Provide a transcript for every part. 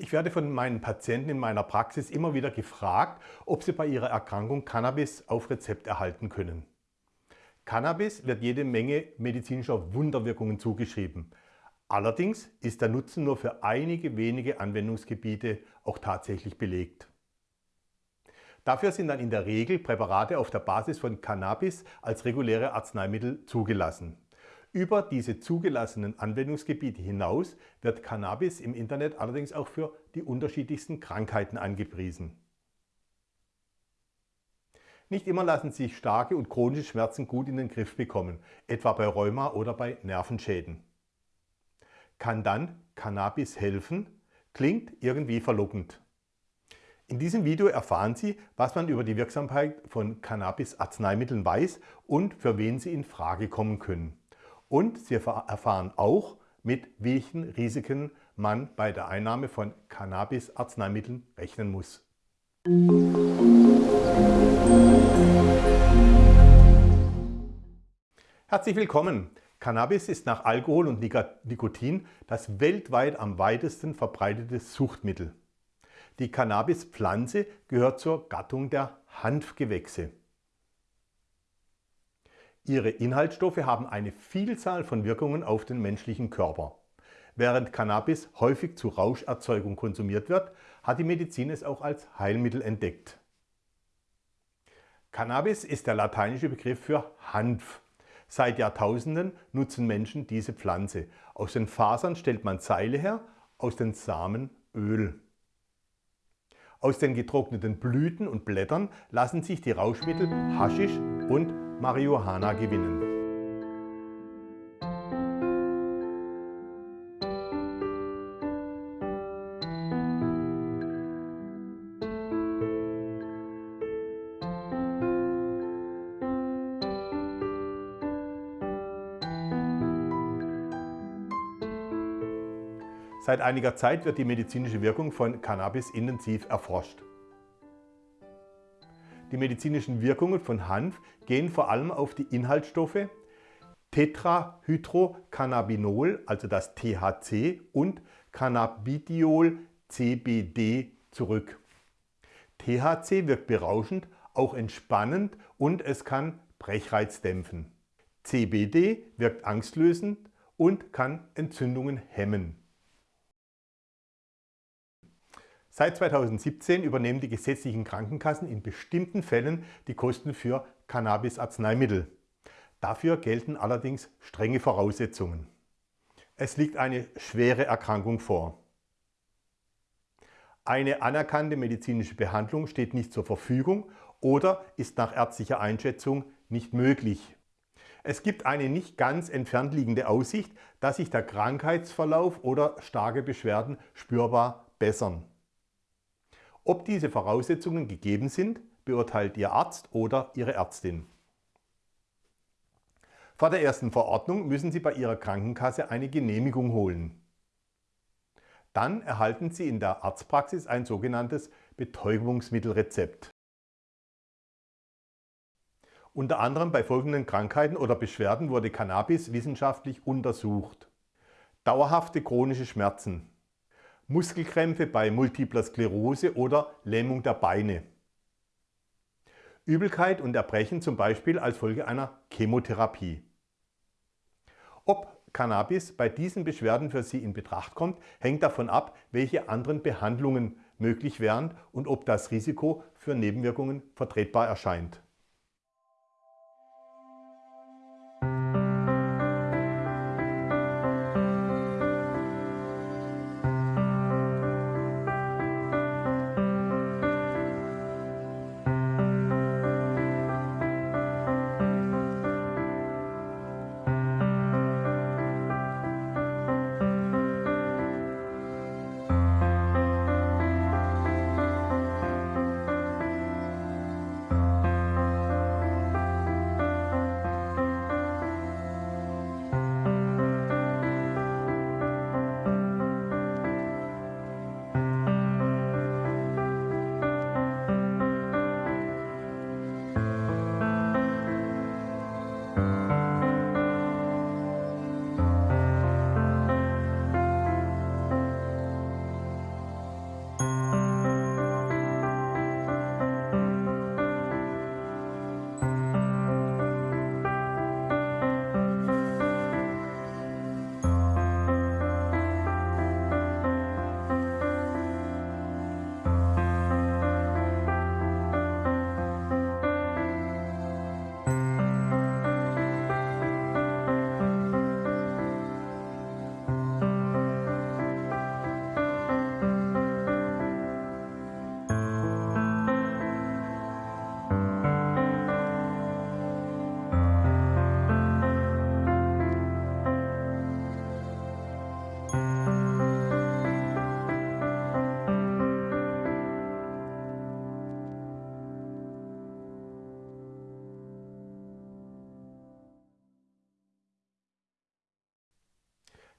Ich werde von meinen Patienten in meiner Praxis immer wieder gefragt, ob sie bei ihrer Erkrankung Cannabis auf Rezept erhalten können. Cannabis wird jede Menge medizinischer Wunderwirkungen zugeschrieben. Allerdings ist der Nutzen nur für einige wenige Anwendungsgebiete auch tatsächlich belegt. Dafür sind dann in der Regel Präparate auf der Basis von Cannabis als reguläre Arzneimittel zugelassen. Über diese zugelassenen Anwendungsgebiete hinaus wird Cannabis im Internet allerdings auch für die unterschiedlichsten Krankheiten angepriesen. Nicht immer lassen sich starke und chronische Schmerzen gut in den Griff bekommen, etwa bei Rheuma oder bei Nervenschäden. Kann dann Cannabis helfen? Klingt irgendwie verlockend. In diesem Video erfahren Sie, was man über die Wirksamkeit von Cannabis-Arzneimitteln weiß und für wen sie in Frage kommen können. Und Sie erfahren auch, mit welchen Risiken man bei der Einnahme von Cannabis-Arzneimitteln rechnen muss. Herzlich willkommen! Cannabis ist nach Alkohol und Nikotin das weltweit am weitesten verbreitete Suchtmittel. Die Cannabispflanze gehört zur Gattung der Hanfgewächse. Ihre Inhaltsstoffe haben eine Vielzahl von Wirkungen auf den menschlichen Körper. Während Cannabis häufig zur Rauscherzeugung konsumiert wird, hat die Medizin es auch als Heilmittel entdeckt. Cannabis ist der lateinische Begriff für Hanf. Seit Jahrtausenden nutzen Menschen diese Pflanze. Aus den Fasern stellt man Seile her, aus den Samen Öl. Aus den getrockneten Blüten und Blättern lassen sich die Rauschmittel Haschisch und Marihuana gewinnen. Seit einiger Zeit wird die medizinische Wirkung von Cannabis intensiv erforscht. Die medizinischen Wirkungen von Hanf gehen vor allem auf die Inhaltsstoffe Tetrahydrocannabinol, also das THC, und Cannabidiol CBD zurück. THC wirkt berauschend, auch entspannend und es kann Brechreiz dämpfen. CBD wirkt angstlösend und kann Entzündungen hemmen. Seit 2017 übernehmen die gesetzlichen Krankenkassen in bestimmten Fällen die Kosten für Cannabis-Arzneimittel. Dafür gelten allerdings strenge Voraussetzungen. Es liegt eine schwere Erkrankung vor. Eine anerkannte medizinische Behandlung steht nicht zur Verfügung oder ist nach ärztlicher Einschätzung nicht möglich. Es gibt eine nicht ganz entfernt liegende Aussicht, dass sich der Krankheitsverlauf oder starke Beschwerden spürbar bessern. Ob diese Voraussetzungen gegeben sind, beurteilt Ihr Arzt oder Ihre Ärztin. Vor der ersten Verordnung müssen Sie bei Ihrer Krankenkasse eine Genehmigung holen. Dann erhalten Sie in der Arztpraxis ein sogenanntes Betäubungsmittelrezept. Unter anderem bei folgenden Krankheiten oder Beschwerden wurde Cannabis wissenschaftlich untersucht. Dauerhafte chronische Schmerzen, Muskelkrämpfe bei Multipler Sklerose oder Lähmung der Beine. Übelkeit und Erbrechen zum Beispiel als Folge einer Chemotherapie. Ob Cannabis bei diesen Beschwerden für Sie in Betracht kommt, hängt davon ab, welche anderen Behandlungen möglich wären und ob das Risiko für Nebenwirkungen vertretbar erscheint.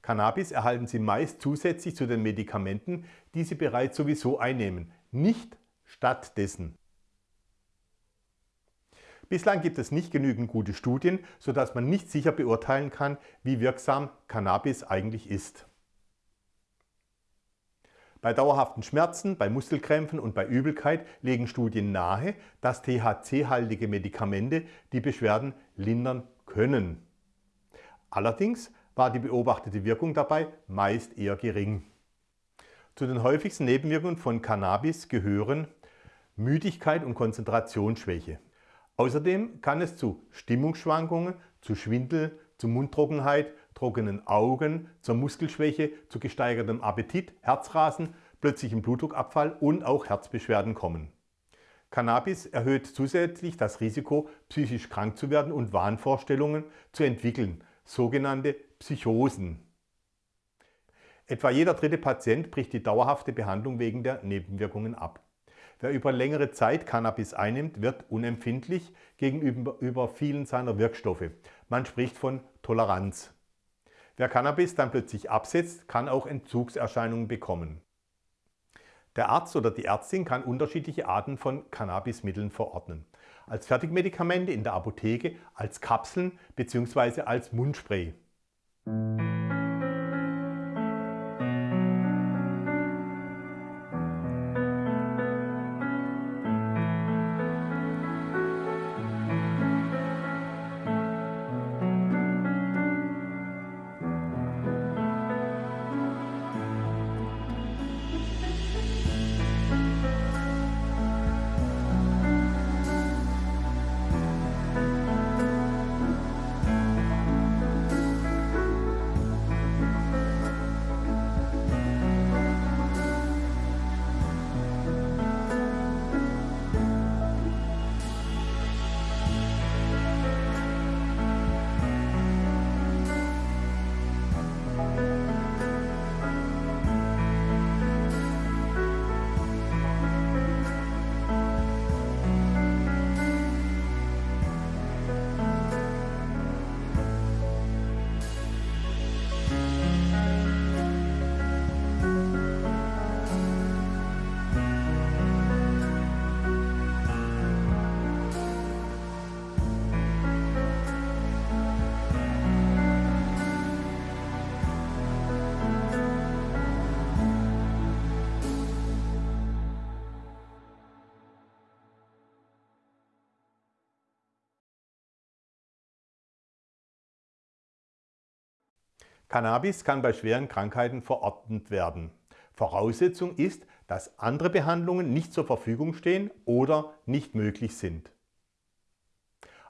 Cannabis erhalten Sie meist zusätzlich zu den Medikamenten, die Sie bereits sowieso einnehmen, nicht stattdessen. Bislang gibt es nicht genügend gute Studien, sodass man nicht sicher beurteilen kann, wie wirksam Cannabis eigentlich ist. Bei dauerhaften Schmerzen, bei Muskelkrämpfen und bei Übelkeit legen Studien nahe, dass THC-haltige Medikamente die Beschwerden lindern können. Allerdings war die beobachtete Wirkung dabei meist eher gering. Zu den häufigsten Nebenwirkungen von Cannabis gehören Müdigkeit und Konzentrationsschwäche. Außerdem kann es zu Stimmungsschwankungen, zu Schwindel, zu Mundtrockenheit, trockenen Augen, zur Muskelschwäche, zu gesteigertem Appetit, Herzrasen, plötzlichem Blutdruckabfall und auch Herzbeschwerden kommen. Cannabis erhöht zusätzlich das Risiko, psychisch krank zu werden und Wahnvorstellungen zu entwickeln, sogenannte Psychosen. Etwa jeder dritte Patient bricht die dauerhafte Behandlung wegen der Nebenwirkungen ab. Wer über längere Zeit Cannabis einnimmt, wird unempfindlich gegenüber vielen seiner Wirkstoffe. Man spricht von Toleranz. Wer Cannabis dann plötzlich absetzt, kann auch Entzugserscheinungen bekommen. Der Arzt oder die Ärztin kann unterschiedliche Arten von Cannabismitteln verordnen. Als Fertigmedikamente in der Apotheke, als Kapseln bzw. als Mundspray. Cannabis kann bei schweren Krankheiten verordnet werden. Voraussetzung ist, dass andere Behandlungen nicht zur Verfügung stehen oder nicht möglich sind.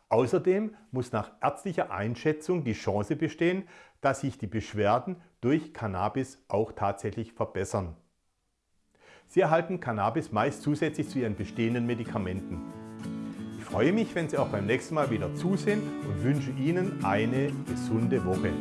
Außerdem muss nach ärztlicher Einschätzung die Chance bestehen, dass sich die Beschwerden durch Cannabis auch tatsächlich verbessern. Sie erhalten Cannabis meist zusätzlich zu Ihren bestehenden Medikamenten. Ich freue mich, wenn Sie auch beim nächsten Mal wieder zusehen und wünsche Ihnen eine gesunde Woche.